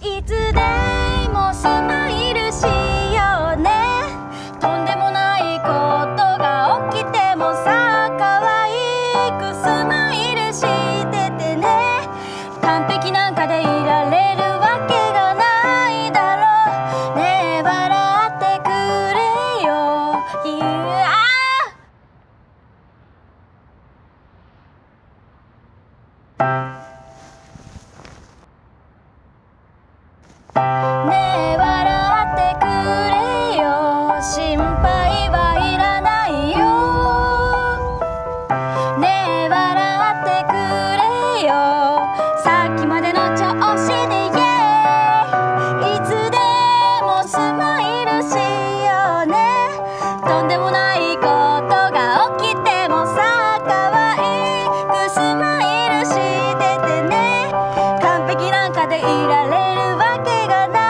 いつでもスマイルしようね。とんでもないことが起きてもさ可愛くスマイルしててね。完璧なんかでいられるわけがないだろう。ねえ笑ってくれよ。いやあられるわけがない。